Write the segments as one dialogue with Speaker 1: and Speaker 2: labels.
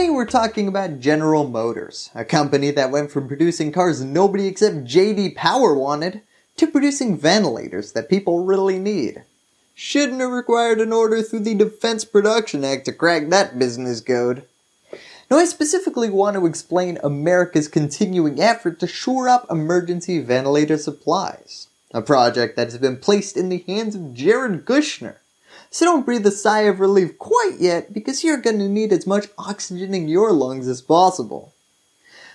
Speaker 1: Today we're talking about General Motors, a company that went from producing cars nobody except JD Power wanted, to producing ventilators that people really need. Shouldn't have required an order through the Defense Production Act to crack that business code. Now I specifically want to explain America's continuing effort to shore up emergency ventilator supplies, a project that has been placed in the hands of Jared Kushner, so don't breathe a sigh of relief quite yet because you're going to need as much oxygen in your lungs as possible.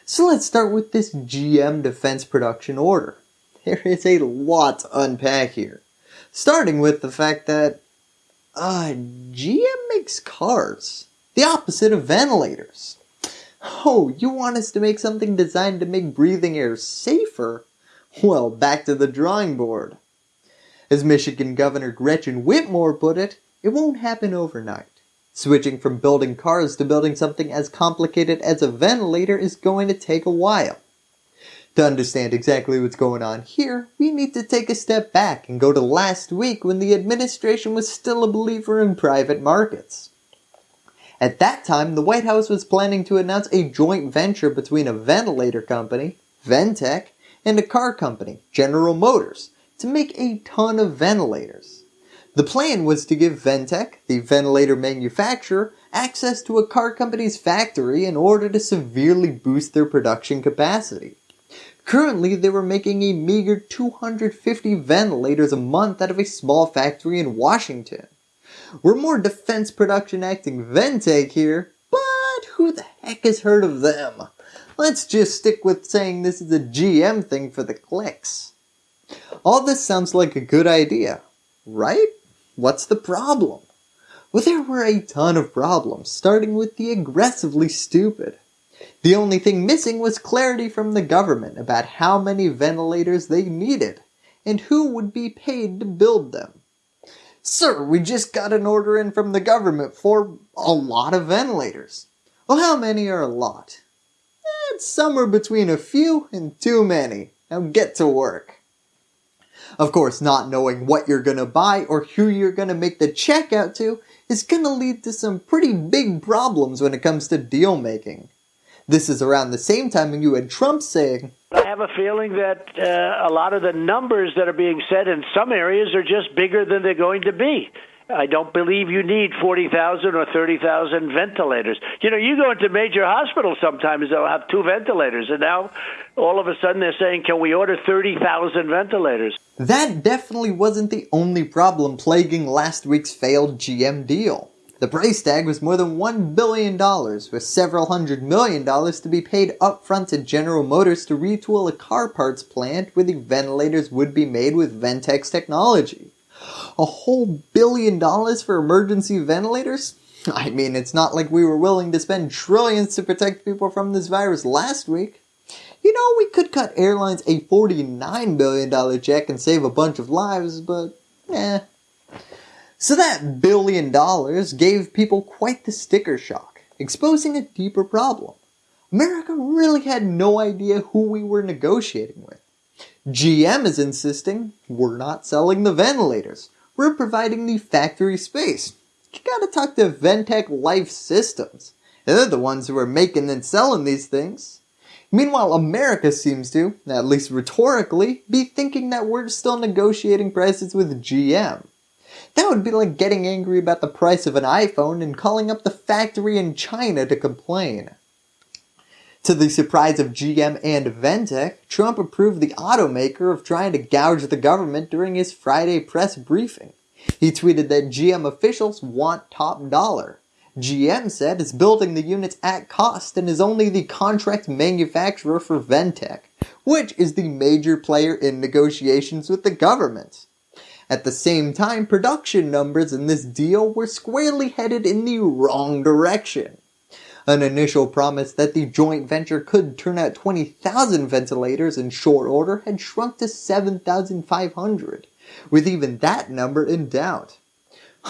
Speaker 1: So let's start with this GM defense production order. There is a lot to unpack here. Starting with the fact that uh, GM makes cars. The opposite of ventilators. Oh, you want us to make something designed to make breathing air safer? Well, back to the drawing board. As Michigan Governor Gretchen Whitmer put it, it won't happen overnight. Switching from building cars to building something as complicated as a ventilator is going to take a while. To understand exactly what's going on here, we need to take a step back and go to last week when the administration was still a believer in private markets. At that time, the White House was planning to announce a joint venture between a ventilator company, Ventec, and a car company, General Motors, to make a ton of ventilators. The plan was to give Ventec, the ventilator manufacturer, access to a car company's factory in order to severely boost their production capacity. Currently, they were making a meager 250 ventilators a month out of a small factory in Washington. We're more defense production acting Ventec here, but who the heck has heard of them? Let's just stick with saying this is a GM thing for the clicks. All this sounds like a good idea, right? What's the problem? Well, there were a ton of problems, starting with the aggressively stupid. The only thing missing was clarity from the government about how many ventilators they needed, and who would be paid to build them. Sir, we just got an order in from the government for a lot of ventilators. Well, how many are a lot? It's somewhere between a few and too many. Now get to work. Of course, not knowing what you're going to buy or who you're going to make the check out to is going to lead to some pretty big problems when it comes to deal making. This is around the same time when you had Trump saying,
Speaker 2: have a feeling that uh, a lot of the numbers that are being said in some areas are just bigger than they're going to be. I don't believe you need 40,000 or 30,000 ventilators. You know, you go into major hospitals sometimes, they'll have two ventilators, and now all of a sudden they're saying, can we order 30,000 ventilators?
Speaker 1: That definitely wasn't the only problem plaguing last week's failed GM deal. The price tag was more than $1 billion, with several hundred million dollars to be paid upfront to General Motors to retool a car parts plant where the ventilators would be made with Ventec's technology a whole billion dollars for emergency ventilators? I mean, it's not like we were willing to spend trillions to protect people from this virus last week. You know, we could cut airlines a $49 billion check and save a bunch of lives, but eh. So that billion dollars gave people quite the sticker shock, exposing a deeper problem. America really had no idea who we were negotiating with. GM is insisting we're not selling the ventilators. We're providing the factory space. You gotta talk to Ventec Life Systems. They're the ones who are making and selling these things. Meanwhile, America seems to, at least rhetorically, be thinking that we're still negotiating prices with GM. That would be like getting angry about the price of an iPhone and calling up the factory in China to complain. To the surprise of GM and Ventec, Trump approved the automaker of trying to gouge the government during his Friday press briefing. He tweeted that GM officials want top dollar. GM said it's building the units at cost and is only the contract manufacturer for Ventec, which is the major player in negotiations with the government. At the same time, production numbers in this deal were squarely headed in the wrong direction. An initial promise that the joint venture could turn out 20,000 ventilators in short order had shrunk to 7,500, with even that number in doubt.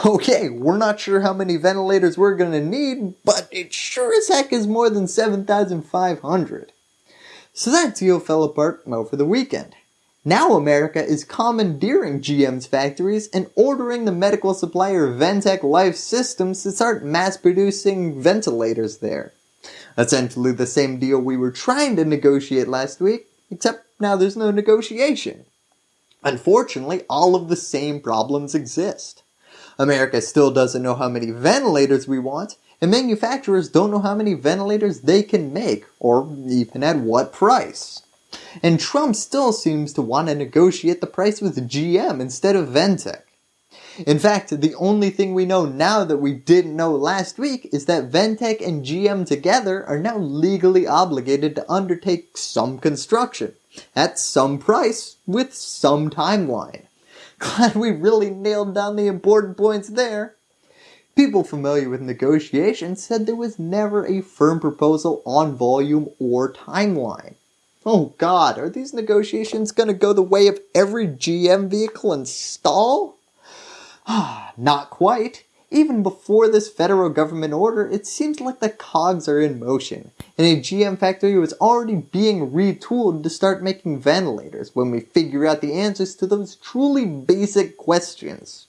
Speaker 1: Okay, we're not sure how many ventilators we're going to need, but it sure as heck is more than 7,500. So that deal fell apart over the weekend. Now America is commandeering GM's factories and ordering the medical supplier Ventec Life Systems to start mass producing ventilators there. Essentially the same deal we were trying to negotiate last week, except now there's no negotiation. Unfortunately, all of the same problems exist. America still doesn't know how many ventilators we want, and manufacturers don't know how many ventilators they can make, or even at what price. And Trump still seems to want to negotiate the price with GM instead of Ventec. In fact, the only thing we know now that we didn't know last week is that Ventec and GM together are now legally obligated to undertake some construction, at some price, with some timeline. Glad we really nailed down the important points there. People familiar with negotiations said there was never a firm proposal on volume or timeline. Oh god, are these negotiations going to go the way of every GM vehicle and stall? Ah, not quite. Even before this federal government order, it seems like the cogs are in motion, and a GM factory was already being retooled to start making ventilators when we figure out the answers to those truly basic questions.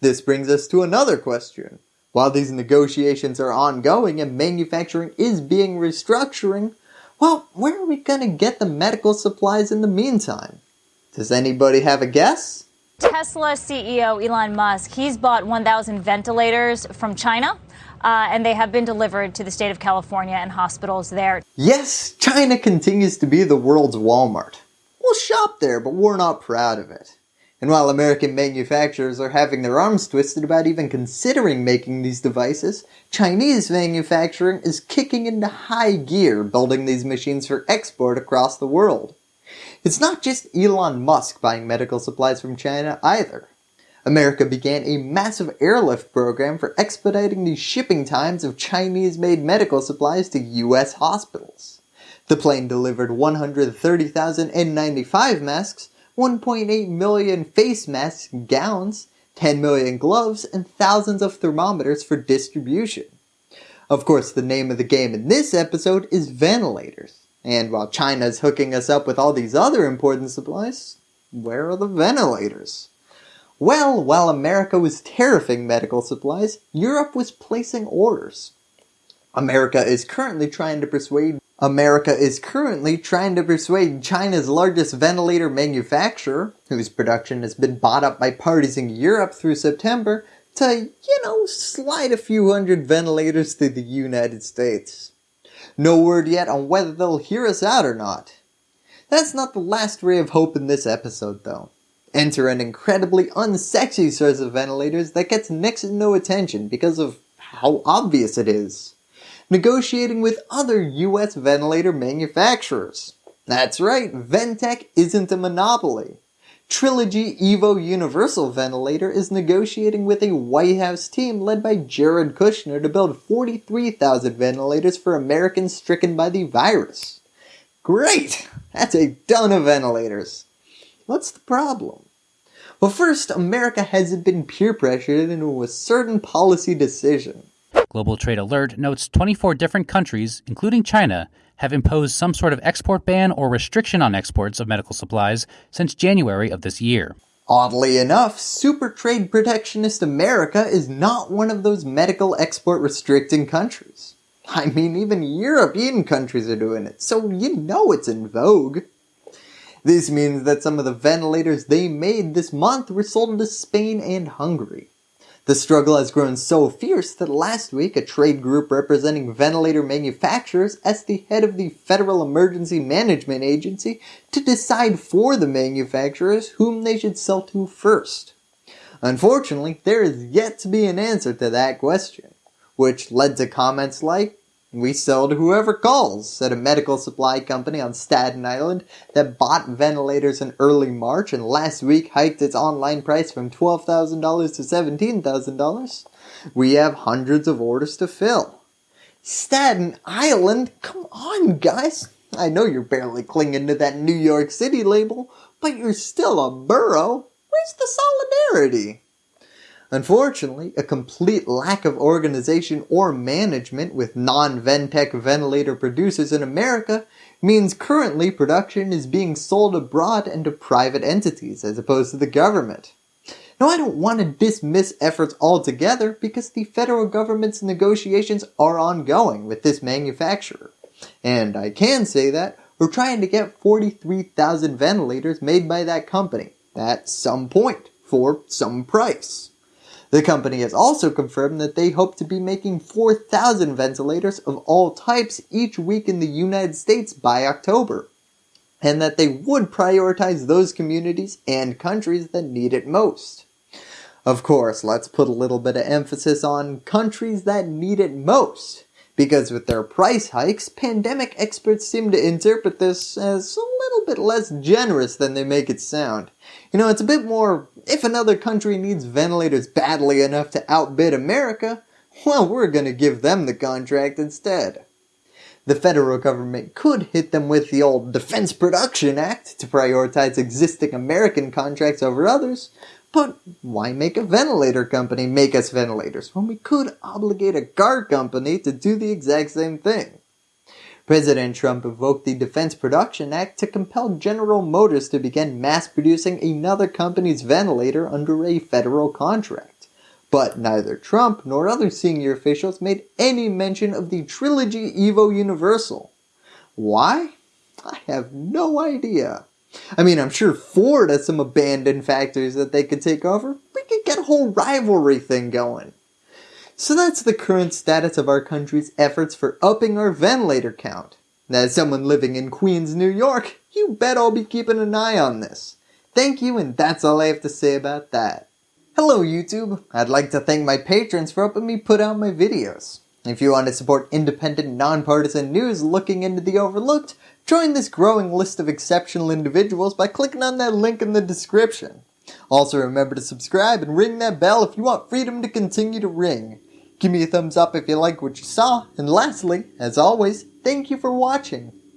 Speaker 1: This brings us to another question. While these negotiations are ongoing and manufacturing is being restructuring, well, where are we going to get the medical supplies in the meantime? Does anybody have a guess?
Speaker 3: Tesla CEO Elon Musk, he's bought 1,000 ventilators from China. Uh, and they have been delivered to the state of California and hospitals there.
Speaker 1: Yes, China continues to be the world's Walmart. We'll shop there, but we're not proud of it. And while American manufacturers are having their arms twisted about even considering making these devices, Chinese manufacturing is kicking into high gear building these machines for export across the world. It's not just Elon Musk buying medical supplies from China either. America began a massive airlift program for expediting the shipping times of Chinese-made medical supplies to US hospitals. The plane delivered 130,000 N95 masks, 1.8 million face masks gowns, 10 million gloves, and thousands of thermometers for distribution. Of course, the name of the game in this episode is ventilators. And while China's hooking us up with all these other important supplies, where are the ventilators? Well, while America was tariffing medical supplies, Europe was placing orders. America is currently trying to persuade America is currently trying to persuade China's largest ventilator manufacturer, whose production has been bought up by parties in Europe through September, to, you know, slide a few hundred ventilators to the United States. No word yet on whether they'll hear us out or not. That's not the last ray of hope in this episode though. Enter an incredibly unsexy source of ventilators that gets next to no attention because of how obvious it is. Negotiating with other US ventilator manufacturers. That's right, Ventec isn't a monopoly. Trilogy Evo Universal Ventilator is negotiating with a White House team led by Jared Kushner to build 43,000 ventilators for Americans stricken by the virus. Great! That's a ton of ventilators. What's the problem? Well first, America hasn't been peer pressured into a certain policy decision.
Speaker 4: Global Trade Alert notes 24 different countries, including China, have imposed some sort of export ban or restriction on exports of medical supplies since January of this year.
Speaker 1: Oddly enough, super trade protectionist America is not one of those medical export restricting countries. I mean, even European countries are doing it, so you know it's in vogue. This means that some of the ventilators they made this month were sold to Spain and Hungary. The struggle has grown so fierce that last week a trade group representing ventilator manufacturers asked the head of the Federal Emergency Management Agency to decide for the manufacturers whom they should sell to first. Unfortunately, there is yet to be an answer to that question, which led to comments like, we sell to whoever calls, said a medical supply company on Staten Island that bought ventilators in early March and last week hiked its online price from $12,000 to $17,000. We have hundreds of orders to fill. Staten Island? Come on guys! I know you're barely clinging to that New York City label, but you're still a borough. Where's the solidarity? Unfortunately, a complete lack of organization or management with non-Ventec ventilator producers in America means currently production is being sold abroad and to private entities as opposed to the government. Now I don't want to dismiss efforts altogether because the federal government's negotiations are ongoing with this manufacturer. And I can say that we're trying to get 43,000 ventilators made by that company at some point for some price. The company has also confirmed that they hope to be making 4,000 ventilators of all types each week in the United States by October, and that they would prioritize those communities and countries that need it most. Of course, let's put a little bit of emphasis on countries that need it most, because with their price hikes, pandemic experts seem to interpret this as a little bit less generous than they make it sound. You know, it's a bit more, if another country needs ventilators badly enough to outbid America, well, we're gonna give them the contract instead. The federal government could hit them with the old Defense Production Act to prioritize existing American contracts over others, but why make a ventilator company make us ventilators when we could obligate a car company to do the exact same thing? President Trump invoked the Defense Production Act to compel General Motors to begin mass producing another company's ventilator under a federal contract. But neither Trump nor other senior officials made any mention of the Trilogy Evo Universal. Why? I have no idea. I mean, I'm sure Ford has some abandoned factories that they could take over. We could get a whole rivalry thing going. So that's the current status of our country's efforts for upping our ventilator count. As someone living in Queens, New York, you bet I'll be keeping an eye on this. Thank you and that's all I have to say about that. Hello YouTube, I'd like to thank my patrons for helping me put out my videos. If you want to support independent, nonpartisan news looking into the overlooked, Join this growing list of exceptional individuals by clicking on that link in the description. Also remember to subscribe and ring that bell if you want freedom to continue to ring. Give me a thumbs up if you like what you saw, and lastly, as always, thank you for watching.